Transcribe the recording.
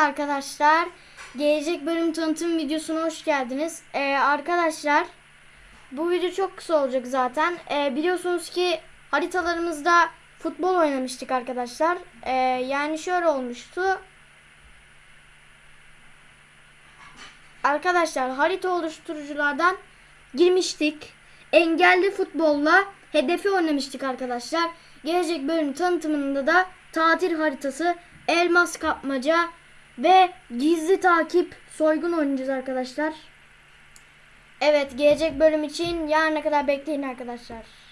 arkadaşlar. Gelecek bölüm tanıtım videosuna hoş geldiniz. Ee, arkadaşlar bu video çok kısa olacak zaten. Ee, biliyorsunuz ki haritalarımızda futbol oynamıştık arkadaşlar. Ee, yani şöyle olmuştu. Arkadaşlar harita oluşturuculardan girmiştik. Engelli futbolla hedefi oynamıştık arkadaşlar. Gelecek bölüm tanıtımında da tatil haritası, elmas kapmaca ve gizli takip soygun oynayacağız arkadaşlar. Evet gelecek bölüm için yarına kadar bekleyin arkadaşlar.